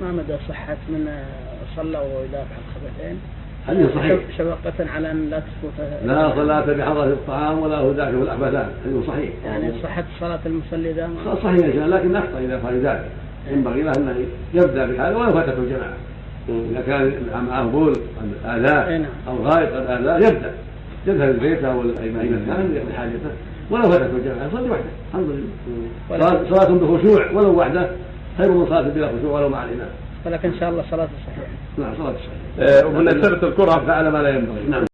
ما مدى صحة من صلى ويدافع الخبثين حديث صحيح. شفقة على أن لا تسقط لا صلاة بحضرة الطعام ولا هو داخل الأخبثان حديث صحيح. يعني صحة صلاة المصلي ذا ما- صحيح يا شيخ لكن أخطأ إذا فعل ذلك. ينبغي له أن يبدأ بهذا ولو فاتته الجماعة. إذا كان معه بول قد آذاه. أو غائط قد آذاه يبدأ. يذهب البيت أو أي مكان يقضي حاجته ولو فاتته الجماعة يصلي وحده. الحمد لله. صلاة بخشوع ولو وحده. خير من صلاة بلا خشوع ولو مع الإمام ولكن إن شاء الله صلاة صحيحة. نعم صلاة صحيحة. آه، ومن أسئلة الكرة فعل ما لا ينبغي. نعم.